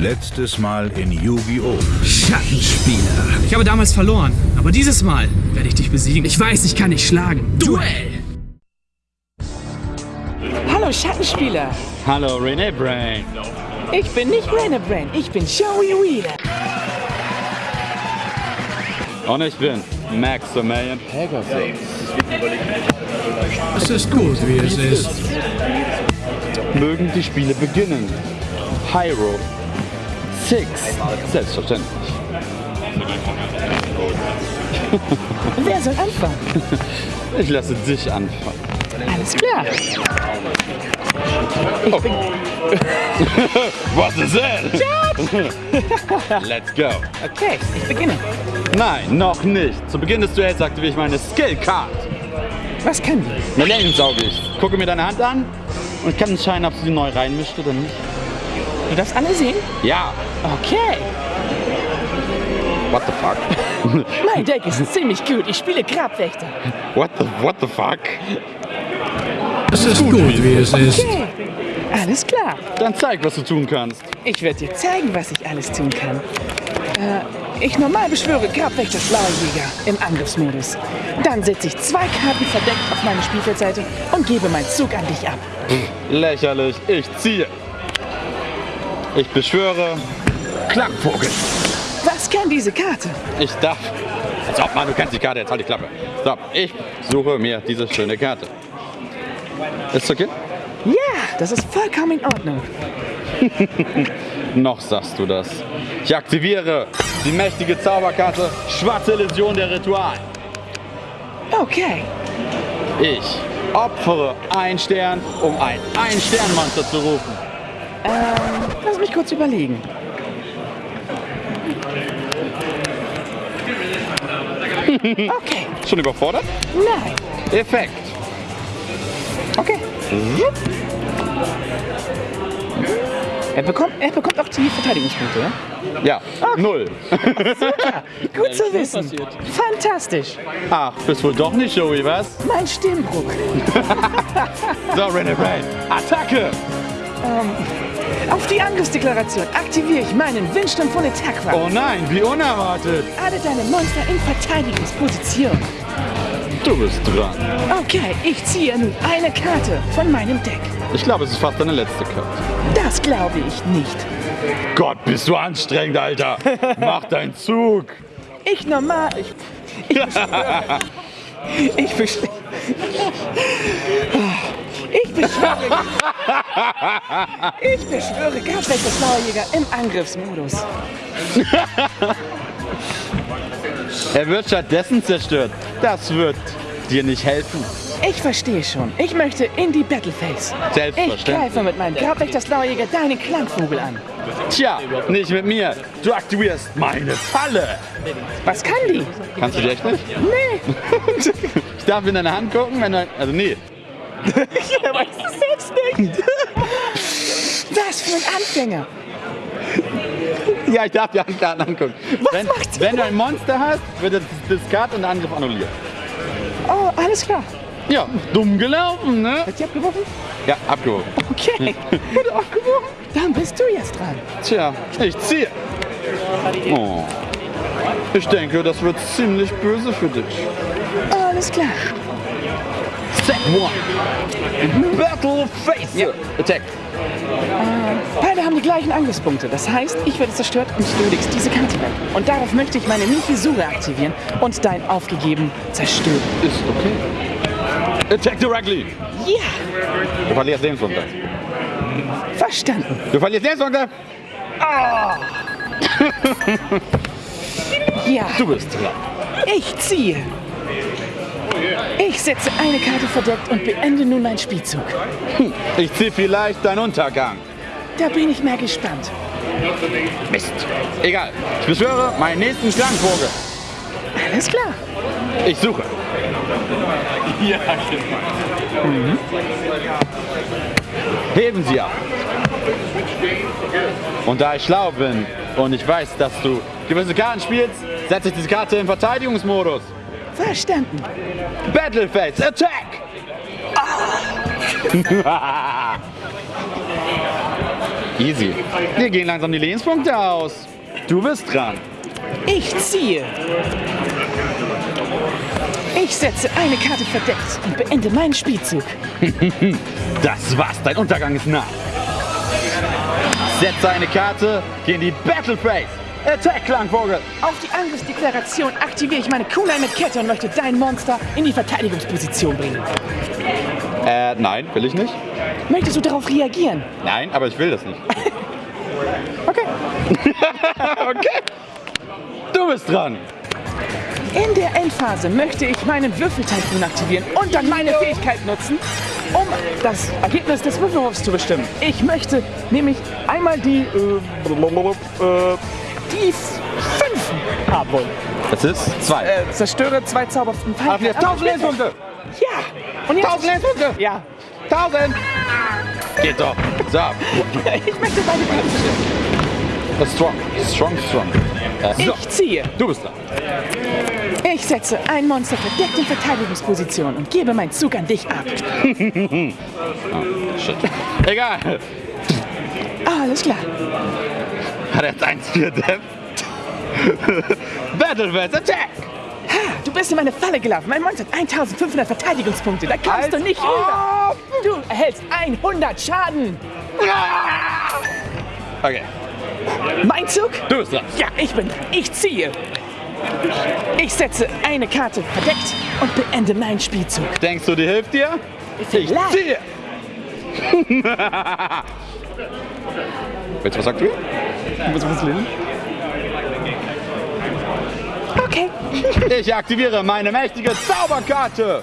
Letztes Mal in Yu-Gi-Oh! Schattenspieler. Ich habe damals verloren, aber dieses Mal werde ich dich besiegen. Ich weiß, ich kann dich schlagen. Duell! Hallo Schattenspieler. Hallo René Brain. Ich bin nicht Rainer Brain, ich bin Joey Wheeler. Und ich bin Maximilian Pegasus. Es ist gut, wie es ist. Mögen die Spiele beginnen. Hyro. Six. Selbstverständlich. Wer soll anfangen? Ich lasse dich anfangen. Alles klar. Ich bin Was ist denn? Let's go. okay. Ich beginne. Nein, noch nicht. Zu Beginn des Duells aktiviere ich meine Skill Card. Was kann die? Ich. Gucke mir deine Hand an und kann entscheiden, ob sie sie neu reinmischt oder nicht. Du darfst alle sehen? Ja. Okay. What the fuck? Mein Deck ist ziemlich gut. Ich spiele Grabwächter. What the, what the fuck? Es ist gut, wie es ist. Okay. Alles klar. Dann zeig, was du tun kannst. Ich werde dir zeigen, was ich alles tun kann. Äh, ich normal beschwöre Grabwächter Schlauerjäger im Angriffsmodus. Dann setze ich zwei Karten verdeckt auf meine Spielfeldseite und gebe meinen Zug an dich ab. Lächerlich. Ich ziehe. Ich beschwöre Klangvogel. Was kann diese Karte? Ich darf. Als ob, Mann, du kennst die Karte, jetzt halt die Klappe. So, ich suche mir diese schöne Karte. Ist okay? Ja, das ist vollkommen in Ordnung. Noch sagst du das. Ich aktiviere die mächtige Zauberkarte Schwarze Illusion der Ritual. Okay. Ich opfere ein Stern, um ein Ein-Stern-Monster zu rufen. Ähm, mich kurz überlegen. Okay, Schon überfordert? nein. Effekt. Okay. Er bekommt, er bekommt auch die Verteidigungspunkte, ja? Ja, null. Gut zu wissen. Fantastisch. Ach, bist wohl doch nicht Joey, was? Mein Stimmbruch. So, René Brain, Attacke! Auf die Angriffsdeklaration aktiviere ich meinen Windsturm von Attack Oh nein, wie unerwartet. Alle deine Monster in Verteidigungsposition. Du bist dran. Okay, ich ziehe nun eine Karte von meinem Deck. Ich glaube, es ist fast deine letzte Karte. Das glaube ich nicht. Gott, bist du anstrengend, Alter. Mach deinen Zug. Ich normal. Ich, ich beschwöre. Ich beschwöre. Ich beschwöre. Ich beschwöre Gabwächter Schlauerjäger im Angriffsmodus. Er wird stattdessen zerstört. Das wird dir nicht helfen. Ich verstehe schon. Ich möchte in die Battleface. Ich Selbstverständlich. greife mit meinem Grabwächter Schlauerjäger deinen Klangvogel an. Tja, nicht mit mir. Du aktivierst meine Falle. Was kann die? Kannst du die echt nicht? Nee. Ich darf in deine Hand gucken, wenn du... Also nee. Er weiß es selbst nicht. Was für ein Anfänger. Ja, ich darf die Handkarten angucken. Was wenn, macht wenn du ein Monster hast, wird das Discard und der Angriff annulliert. Oh, alles klar. Ja, dumm gelaufen, ne? Hat sie abgeworfen? Ja, abgehoben. Okay. Wurde abgeworfen? Dann bist du jetzt dran. Tja, ich ziehe. Oh. Ich denke, das wird ziemlich böse für dich. Alles klar. Step 1. Battle Face. Attack. Beide haben die gleichen Angriffspunkte. Das heißt, ich werde zerstört und du legst diese Karte weg. Und darauf möchte ich meine Mihisure aktivieren und dein aufgegeben zerstören. Ist okay. Attack directly. Ja, Du verlierst Lebenspunkte. verstanden. Du verlierst Lebenspunkte. Ja, Du bist dran. ich ziehe. Ich setze eine Karte verdeckt und beende nun meinen Spielzug. Ich ziehe vielleicht deinen Untergang. Da bin ich mal gespannt. Mist. Egal. Ich beschwöre meinen nächsten Klangvogel. Alles klar. Ich suche. Mhm. Heben Sie ab. Und da ich schlau bin und ich weiß, dass du gewisse Karten spielst, setze ich diese Karte in Verteidigungsmodus. Verstanden. Battleface, Attack! Easy. Wir gehen langsam die Lebenspunkte aus. Du bist dran. Ich ziehe. Ich setze eine Karte verdeckt und beende meinen Spielzug. Das war's, dein Untergang ist nah. Setze eine Karte, geh in die Battle Phase. Attack, Klangvogel. Auf die Angriffsdeklaration aktiviere ich meine Kunai mit Kette und möchte dein Monster in die Verteidigungsposition bringen. Äh, nein, will ich nicht. Möchtest du darauf reagieren? Nein, aber ich will das nicht. Okay. okay. Du bist dran. In der Endphase möchte ich meinen Würfeltyphoon aktivieren und dann meine Fähigkeit nutzen, um das Ergebnis des Würfelwurfs zu bestimmen. Ich möchte nämlich einmal die, äh, äh, die 5 haben wollen. Das ist zwei. Äh, zerstöre zwei zauberhaften Pfeile. jetzt 1000 Lebenspunkte. Ja. Und jetzt? 1000 Lebenspunkte. Ja. 1000. Geht doch. So. Ich möchte beide ist strong. Strong, strong. Äh, so. Ich ziehe. Du bist dran. Ich setze ein Monster verdeckt in Verteidigungsposition und gebe meinen Zug an dich ab. Shit. Egal. Ah, alles klar. Hat er jetzt 1 4 Depp? Battle Phase Attack. Ha, du bist in meine Falle gelaufen. Mein Monster hat 1500 Verteidigungspunkte. Da kommst du Als nicht rüber. Du erhältst 100 Schaden. Okay. Mein Zug? Du bist dran. Ja, ich bin dran. Ich ziehe. Ich setze eine Karte verdeckt und beende meinen Spielzug. Denkst du, die hilft dir? Ich Vielleicht. ziehe. Willst du was aktivieren? Okay. Ich aktiviere meine mächtige Zauberkarte.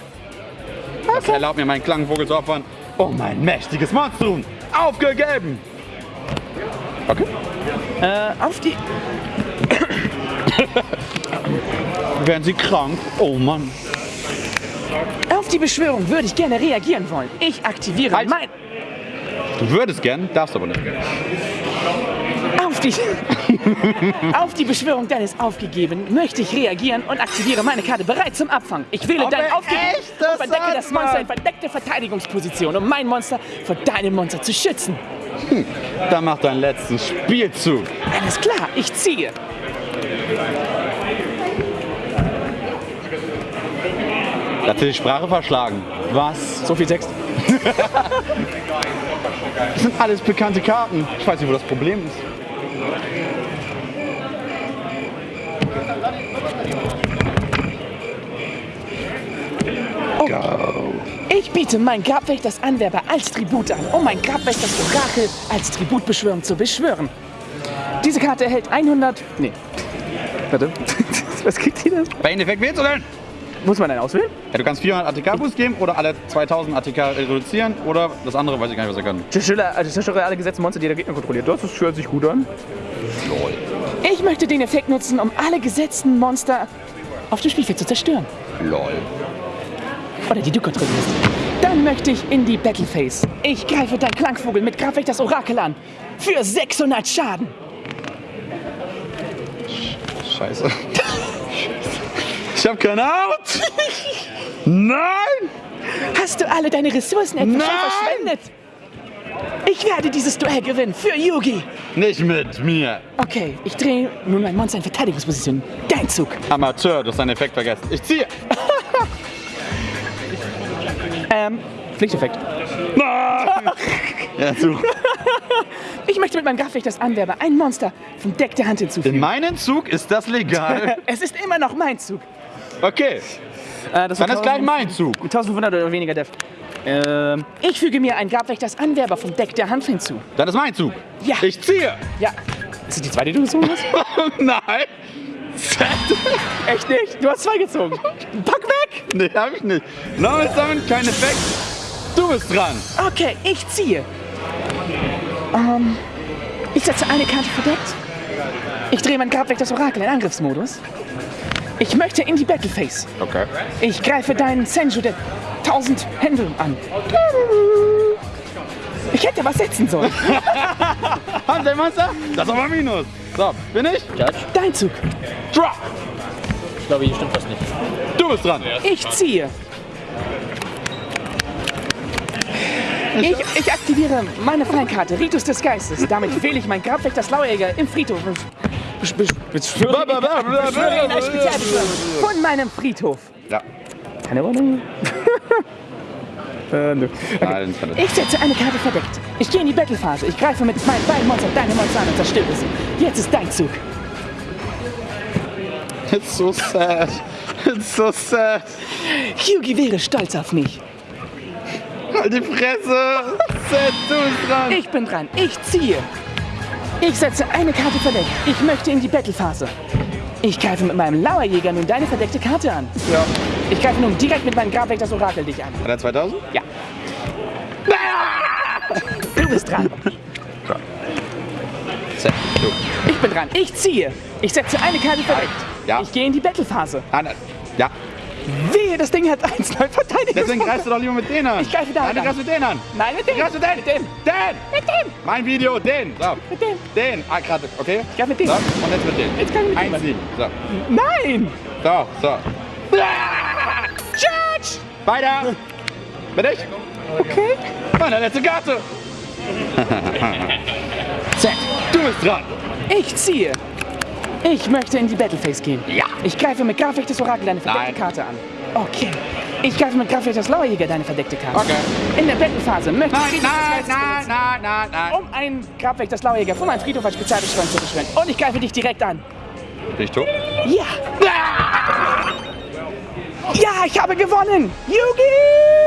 Das erlaubt mir, meinen Klangvogel zu opfern, um mein mächtiges Monstrum aufgegeben. Okay. Äh, auf die. Werden Sie krank? Oh Mann. Auf die Beschwörung würde ich gerne reagieren wollen. Ich aktiviere Halt. mein. Du würdest gern, darfst aber nicht. Auf die. auf die Beschwörung deines Aufgegeben möchte ich reagieren und aktiviere meine Karte bereit zum Abfang. Ich wähle Aber dein Aufgegeben und verdecke das Monster in verdeckte Verteidigungsposition, um mein Monster vor deinem Monster zu schützen. Dann mach deinen letzten Spielzug. Alles klar, ich ziehe. Da hat sie die Sprache verschlagen. Was? So viel Text. Das sind alles bekannte Karten. Ich weiß nicht, wo das Problem ist. Ich biete mein Grabwächters Anwerber als Tribut an, um mein Grabwächters Orakel als Tributbeschwörung zu beschwören. Diese Karte erhält 100. Nee. Warte. Was kriegt die denn? Bei Endeffekt wählst du denn? Muss man einen auswählen? Ja, du kannst 400 ATK-Boost geben oder alle 2000 ATK reduzieren oder das andere weiß ich gar nicht, was er kann. Zerstöre, also zerstöre alle gesetzten Monster, die der Gegner kontrolliert. Das hört sich gut an. Ich möchte den Effekt nutzen, um alle gesetzten Monster auf dem Spielfeld zu zerstören. Lol. Oder die du kontrollierst. Dann möchte ich in die Battle Phase. Ich greife dein Klangvogel mit Grabwächters Orakel an. Für 600 Schaden. Scheiße. Ich hab keine Haut! Nein! Hast du alle deine Ressourcen etwa Nein! verschwendet? Ich werde dieses Duell gewinnen für Yugi. Nicht mit mir! Okay, ich drehe nun mein Monster in Verteidigungsposition. Dein Zug. Amateur, du hast deinen Effekt vergessen. Ich ziehe! Ähm, Pflichteffekt. Ja, du. Ich möchte mit meinem Grabwächters Anwerber ein Monster vom Deck der Hand In hinzufügen. meinem Zug ist das legal. Es ist immer noch mein Zug. Okay, Äh, das dann ist gleich mein Zug. 1500 oder weniger Def. Ähm, ich füge mir einen Grabwächters Anwerber vom Deck der Hand hinzu. Dann ist mein Zug. Ja. Ich ziehe! Ja. Ist das die zweite, die du gezogen hast? Nein! Echt nicht? Du hast zwei gezogen. Pack weg! Nee, hab ich nicht. No, ist damit kein Effekt. Du bist dran. Okay, ich ziehe. Ähm, ich setze eine Karte verdeckt. Ich drehe mein Grabwächters Orakel in Angriffsmodus. Ich möchte in die Battle Phase. Okay. Ich greife deinen Senju der 1000 Hände an. Ich hätte was setzen sollen. Hanselmonster? Das ist aber Minus. So, bin ich? Judge? Dein Zug. Drop. Ich glaube, hier stimmt was nicht. Du bist dran. Ich ziehe. Ich, ich aktiviere meine Feinkarte, Ritus des Geistes. Damit wähle ich meinen Grabwächter Slauerjäger im Friedhof. Von meinem Friedhof. Ja. Keine Ahnung. äh, ich. Ich setze eine Karte verdeckt. Ich gehe in die Battlephase. Ich greife mit meinen beiden Monstern deine Monster an und zerstöre sie. Jetzt ist dein Zug. It's so sad. It's so sad. Hyugi wäre stolz auf mich. Halt die Fresse. Sad, du bist dran. Ich bin dran. Ich ziehe. Ich setze eine Karte verdeckt. Ich möchte in die Battlephase. Ich greife mit meinem Lauerjäger nun deine verdeckte Karte an. Ja. Ich greife nun direkt mit meinem Grabweg das Orakel dich an. Hat er 2000? Ja. Du bist dran. Ich bin dran. Ich ziehe. Ich setze eine Karte verdeckt. Ja. Ich gehe in die Battlephase. Ah. Ja. Wehe, das Ding hat 1 9 Verteidigung. Deswegen greifst du doch lieber mit denen an. Ich greife da Nein, du greifst mit denen an. Nein, mit dem. Du greifst mit denen. Mit dem. Den. Mit dem. Mein Video, den. So. Mit dem. Den. Ah, gerade. Okay. Ja, mit dem. So. Und jetzt mit dem. Jetzt kann ich mit dem. 1, 7. So. Nein. So, so. Judge. Weiter. Bin ich? Okay. Meine letzte Karte. Z. Du bist dran. Ich ziehe. Ich möchte in die Battleface gehen. Ja. Ich greife mit Grafweg des Orakel deine verdeckte Nein. Karte an. Okay. Ich greife mit Grafweg des Lauerjäger deine verdeckte Karte. Okay. In der Battlephase möchte Nein, ich nein, nein, benutzen, nein, nein, nein. um einen Grabweg des Lauerjäger von meinem Friedhof als Spezialbeschwörung zu beschwören. Und ich greife dich direkt an. Bin ich tot? Ja. Ja, ich habe gewonnen. Yugi!